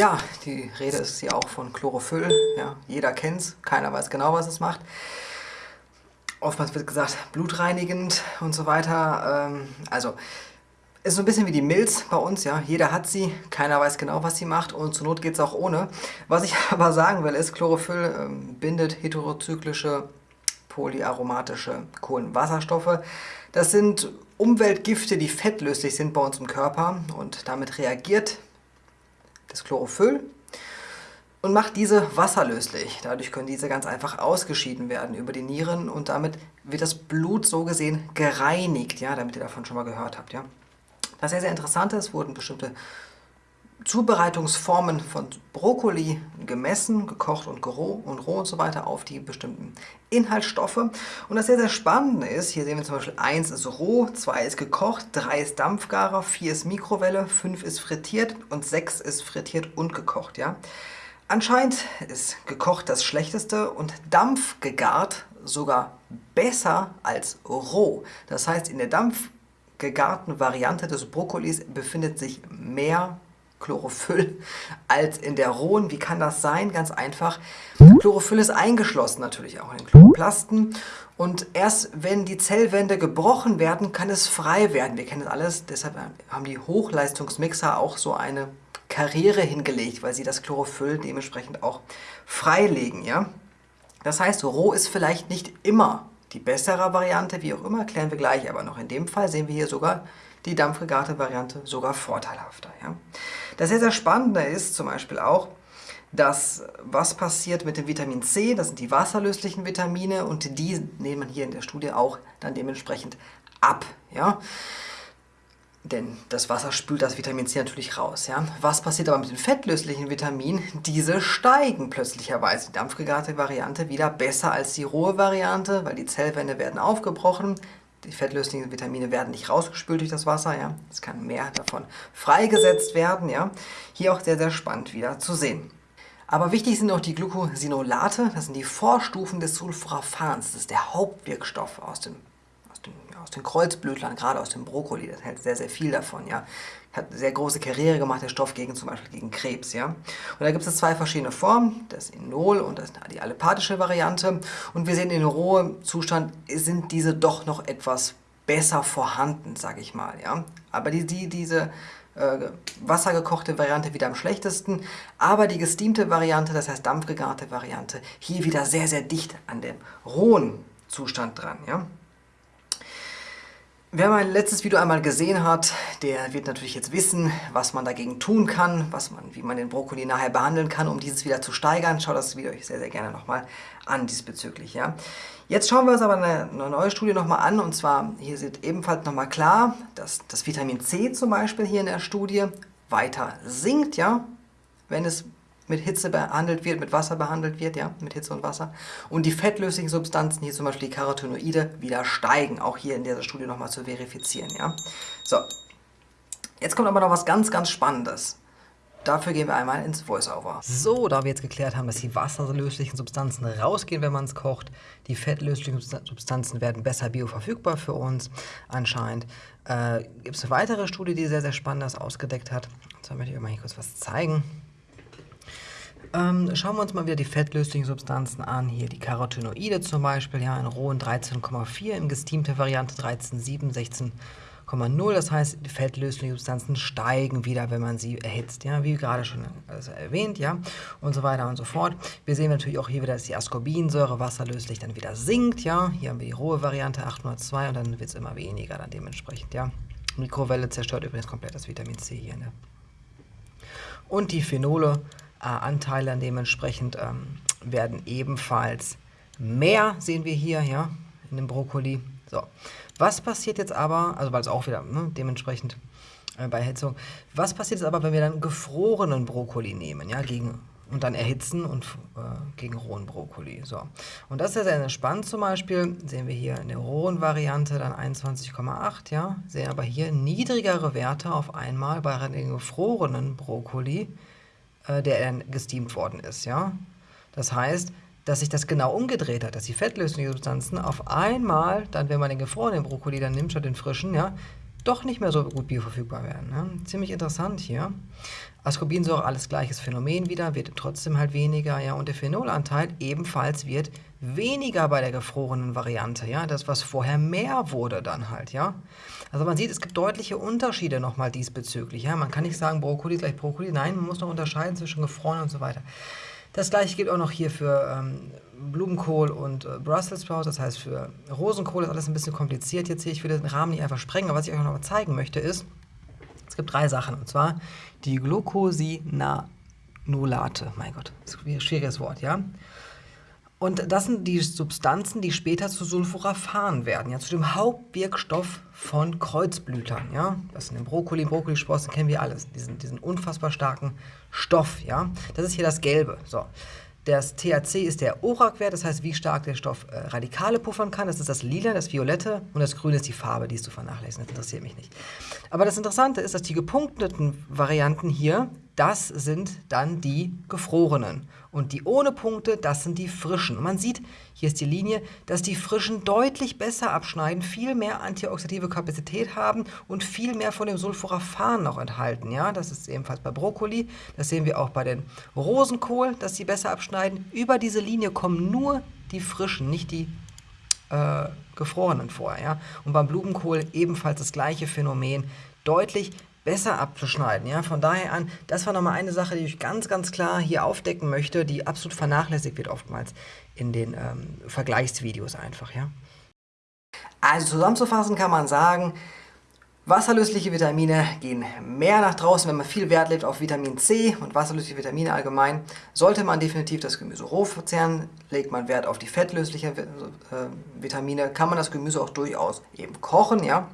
Ja, die Rede ist hier auch von Chlorophyll. Ja, jeder kennt es, keiner weiß genau, was es macht. Oftmals wird gesagt, blutreinigend und so weiter. Ähm, also, ist so ein bisschen wie die Milz bei uns, ja. Jeder hat sie, keiner weiß genau, was sie macht und zur Not geht es auch ohne. Was ich aber sagen will, ist, Chlorophyll ähm, bindet heterozyklische polyaromatische Kohlenwasserstoffe. Das sind Umweltgifte, die fettlöslich sind bei uns im Körper und damit reagiert das Chlorophyll und macht diese wasserlöslich. Dadurch können diese ganz einfach ausgeschieden werden über die Nieren und damit wird das Blut so gesehen gereinigt, ja, damit ihr davon schon mal gehört habt. Ja. Das sehr, sehr interessant ist, wurden bestimmte Zubereitungsformen von Brokkoli gemessen, gekocht und roh und roh und so weiter auf die bestimmten Inhaltsstoffe. Und das sehr, sehr Spannende ist, hier sehen wir zum Beispiel 1 ist roh, 2 ist gekocht, 3 ist Dampfgarer, 4 ist Mikrowelle, 5 ist frittiert und 6 ist frittiert und gekocht. Ja? Anscheinend ist gekocht das Schlechteste und Dampf gegart sogar besser als roh. Das heißt, in der dampfgegarten Variante des Brokkolis befindet sich mehr Chlorophyll als in der rohen. Wie kann das sein? Ganz einfach. Chlorophyll ist eingeschlossen natürlich auch in den Chloroplasten und erst wenn die Zellwände gebrochen werden, kann es frei werden. Wir kennen das alles, deshalb haben die Hochleistungsmixer auch so eine Karriere hingelegt, weil sie das Chlorophyll dementsprechend auch freilegen. Ja? Das heißt, roh ist vielleicht nicht immer die bessere Variante, wie auch immer, klären wir gleich, aber noch in dem Fall sehen wir hier sogar die dampfgegarte Variante sogar vorteilhafter. Ja? Das sehr, sehr Spannende ist zum Beispiel auch, dass was passiert mit dem Vitamin C, das sind die wasserlöslichen Vitamine und die nehmen hier in der Studie auch dann dementsprechend ab. Ja? Denn das Wasser spült das Vitamin C natürlich raus. Ja? Was passiert aber mit den fettlöslichen Vitaminen? Diese steigen plötzlicherweise. Die dampfgegarte Variante wieder besser als die rohe Variante, weil die Zellwände werden aufgebrochen, die fettlöslichen Vitamine werden nicht rausgespült durch das Wasser, ja. Es kann mehr davon freigesetzt werden, ja. Hier auch sehr, sehr spannend wieder zu sehen. Aber wichtig sind auch die Glucosinolate, das sind die Vorstufen des Sulforaphans. Das ist der Hauptwirkstoff aus dem aus den, Kreuzblütlern, gerade aus dem Brokkoli, das hält sehr, sehr viel davon. Ja. Hat eine sehr große Karriere gemacht, der Stoff gegen zum Beispiel gegen Krebs. Ja. Und da gibt es zwei verschiedene Formen, das Inol und das, die allepathische Variante. Und wir sehen, in rohem Zustand sind diese doch noch etwas besser vorhanden, sage ich mal. Ja. Aber die, die, diese äh, wassergekochte Variante wieder am schlechtesten, aber die gesteamte Variante, das heißt dampfgegarte Variante, hier wieder sehr, sehr dicht an dem rohen Zustand dran. Ja. Wer mein letztes Video einmal gesehen hat, der wird natürlich jetzt wissen, was man dagegen tun kann, was man, wie man den Brokkoli nachher behandeln kann, um dieses wieder zu steigern. Schaut das Video euch sehr, sehr gerne nochmal an diesbezüglich. Ja. Jetzt schauen wir uns aber eine, neue Studie nochmal an und zwar, hier sieht ebenfalls nochmal klar, dass das Vitamin C zum Beispiel hier in der Studie weiter sinkt, ja, wenn es mit Hitze behandelt wird, mit Wasser behandelt wird, ja, mit Hitze und Wasser. Und die fettlöslichen Substanzen, hier zum Beispiel die Carotinoide, wieder steigen, auch hier in dieser Studie nochmal zu verifizieren, ja. So, jetzt kommt aber noch was ganz, ganz Spannendes. Dafür gehen wir einmal ins Voiceover. So, da wir jetzt geklärt haben, dass die wasserlöslichen Substanzen rausgehen, wenn man es kocht, die fettlöslichen Substanzen werden besser bioverfügbar für uns anscheinend, äh, gibt es eine weitere Studie, die sehr, sehr Spannendes ausgedeckt hat. Und zwar möchte ich euch mal hier kurz was zeigen. Ähm, schauen wir uns mal wieder die fettlöslichen Substanzen an. Hier die Carotinoide zum Beispiel, ja, in rohen 13,4, in gesteamter Variante 13,7, 16,0. Das heißt, die fettlöslichen Substanzen steigen wieder, wenn man sie erhitzt, ja, wie gerade schon also erwähnt, ja, und so weiter und so fort. Wir sehen natürlich auch hier wieder, dass die Ascorbinsäure wasserlöslich dann wieder sinkt, ja. Hier haben wir die rohe Variante 802 und dann wird es immer weniger dann dementsprechend, ja. Mikrowelle zerstört übrigens komplett das Vitamin C hier, ne? Und die Phenole Anteile dementsprechend ähm, werden ebenfalls mehr, sehen wir hier, ja, in dem Brokkoli. So, was passiert jetzt aber, also weil es auch wieder ne, dementsprechend äh, bei Erhitzung, was passiert jetzt aber, wenn wir dann gefrorenen Brokkoli nehmen, ja, gegen und dann erhitzen und äh, gegen rohen Brokkoli. So. Und das ist ja sehr spannend zum Beispiel, sehen wir hier in der rohen Variante dann 21,8, ja, sehen aber hier niedrigere Werte auf einmal bei den gefrorenen Brokkoli, äh, der dann gesteamt worden ist. Ja? Das heißt, dass sich das genau umgedreht hat, dass die fettlöslichen Substanzen auf einmal, dann wenn man den gefrorenen Brokkoli dann nimmt statt den frischen, ja, doch nicht mehr so gut bioverfügbar werden. Ne? Ziemlich interessant hier. Ascorbinsäure, alles gleiches Phänomen wieder, wird trotzdem halt weniger. Ja? Und der Phenolanteil ebenfalls wird weniger bei der gefrorenen Variante. Ja? Das, was vorher mehr wurde dann halt. Ja? Also man sieht, es gibt deutliche Unterschiede nochmal diesbezüglich. Ja? Man kann nicht sagen, Brokkoli gleich Brokkoli. Nein, man muss noch unterscheiden zwischen gefroren und so weiter. Das gleiche gilt auch noch hier für ähm, Blumenkohl und äh, Brussels Sprouts, das heißt für Rosenkohl ist alles ein bisschen kompliziert jetzt hier. Ich will den Rahmen nicht einfach sprengen, aber was ich euch noch mal zeigen möchte ist, es gibt drei Sachen und zwar die Glucosinanolate. Mein Gott, das ist ein schwieriges Wort, ja. Und das sind die Substanzen, die später zu Sulforaphan werden, ja, zu dem Hauptwirkstoff von Kreuzblütern, ja. Das sind im Brokkoli, Brokkolisprossen kennen wir alles, diesen, diesen unfassbar starken Stoff, ja. Das ist hier das Gelbe, so. Das THC ist der ORAC-Wert, das heißt, wie stark der Stoff äh, Radikale puffern kann. Das ist das Lila, das Violette und das Grüne ist die Farbe, die ist zu vernachlässigen. Das interessiert mich nicht. Aber das Interessante ist, dass die gepunkteten Varianten hier das sind dann die gefrorenen. Und die ohne Punkte, das sind die frischen. Und man sieht, hier ist die Linie, dass die frischen deutlich besser abschneiden, viel mehr antioxidative Kapazität haben und viel mehr von dem Sulforaphan noch enthalten. Ja, das ist ebenfalls bei Brokkoli. Das sehen wir auch bei den Rosenkohl, dass sie besser abschneiden. Über diese Linie kommen nur die frischen, nicht die äh, gefrorenen vor. Ja? Und beim Blumenkohl ebenfalls das gleiche Phänomen. Deutlich besser abzuschneiden. Ja? Von daher an, das war nochmal eine Sache, die ich ganz, ganz klar hier aufdecken möchte, die absolut vernachlässigt wird oftmals in den ähm, Vergleichsvideos einfach. Ja? Also zusammenzufassen kann man sagen, Wasserlösliche Vitamine gehen mehr nach draußen, wenn man viel Wert legt auf Vitamin C und wasserlösliche Vitamine allgemein. Sollte man definitiv das Gemüse roh verzehren, legt man Wert auf die fettlöslichen äh, Vitamine, kann man das Gemüse auch durchaus eben kochen, ja.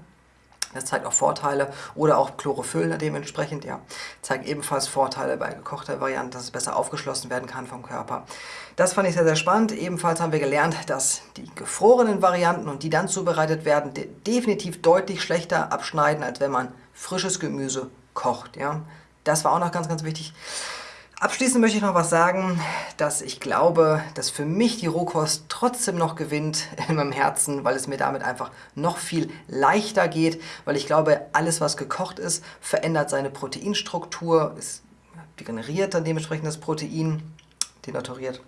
Das zeigt auch Vorteile oder auch Chlorophyll dementsprechend, ja, zeigt ebenfalls Vorteile bei gekochter Variante, dass es besser aufgeschlossen werden kann vom Körper. Das fand ich sehr, sehr spannend. Ebenfalls haben wir gelernt, dass die gefrorenen Varianten und die dann zubereitet werden, de definitiv deutlich schlechter abschneiden, als wenn man frisches Gemüse kocht, ja. Das war auch noch ganz, ganz wichtig. Abschließend möchte ich noch was sagen, dass ich glaube, dass für mich die Rohkost trotzdem noch gewinnt in meinem Herzen, weil es mir damit einfach noch viel leichter geht, weil ich glaube, alles was gekocht ist, verändert seine Proteinstruktur, es generiert dann dementsprechend das Protein, denaturiert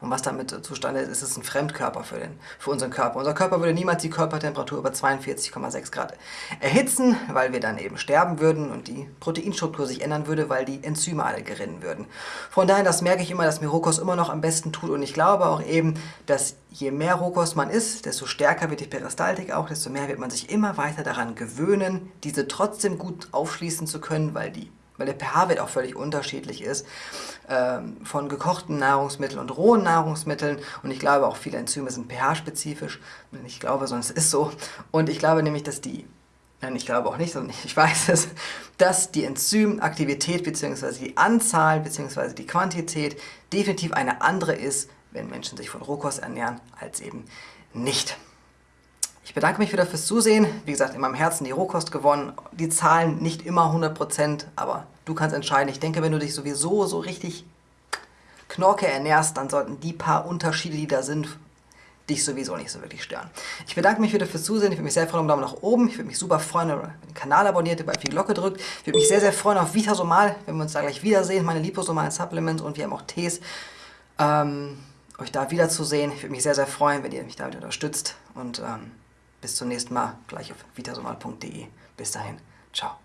und was damit zustande ist, ist es ein Fremdkörper für, den, für unseren Körper. Unser Körper würde niemals die Körpertemperatur über 42,6 Grad erhitzen, weil wir dann eben sterben würden und die Proteinstruktur sich ändern würde, weil die Enzyme alle gerinnen würden. Von daher, das merke ich immer, dass mir Rohkost immer noch am besten tut und ich glaube auch eben, dass je mehr Rohkost man isst, desto stärker wird die Peristaltik auch, desto mehr wird man sich immer weiter daran gewöhnen, diese trotzdem gut aufschließen zu können, weil die weil der pH-Wert auch völlig unterschiedlich ist, ähm, von gekochten Nahrungsmitteln und rohen Nahrungsmitteln. Und ich glaube auch viele Enzyme sind pH-spezifisch. Ich glaube, es ist so. Und ich glaube nämlich, dass die, nein, ich glaube auch nicht, sondern ich weiß es, dass die Enzymaktivität bzw. die Anzahl bzw. die Quantität definitiv eine andere ist, wenn Menschen sich von Rohkost ernähren, als eben nicht. Ich bedanke mich wieder fürs Zusehen. Wie gesagt, in meinem Herzen die Rohkost gewonnen. Die Zahlen nicht immer 100%, aber du kannst entscheiden. Ich denke, wenn du dich sowieso so richtig Knorke ernährst, dann sollten die paar Unterschiede, die da sind, dich sowieso nicht so wirklich stören. Ich bedanke mich wieder fürs Zusehen. Ich würde mich sehr freuen um Daumen nach oben. Ich würde mich super freuen, wenn ihr den Kanal abonniert, über die Glocke drückt. Ich würde mich sehr, sehr freuen auf Vitasomal, wenn wir uns da gleich wiedersehen. Meine liposomalen Supplements und wir haben auch Tees. Ähm, euch da wiederzusehen. Ich würde mich sehr, sehr freuen, wenn ihr mich damit unterstützt. Und ähm, bis zum nächsten Mal, gleich auf vitasomal.de. Bis dahin, ciao.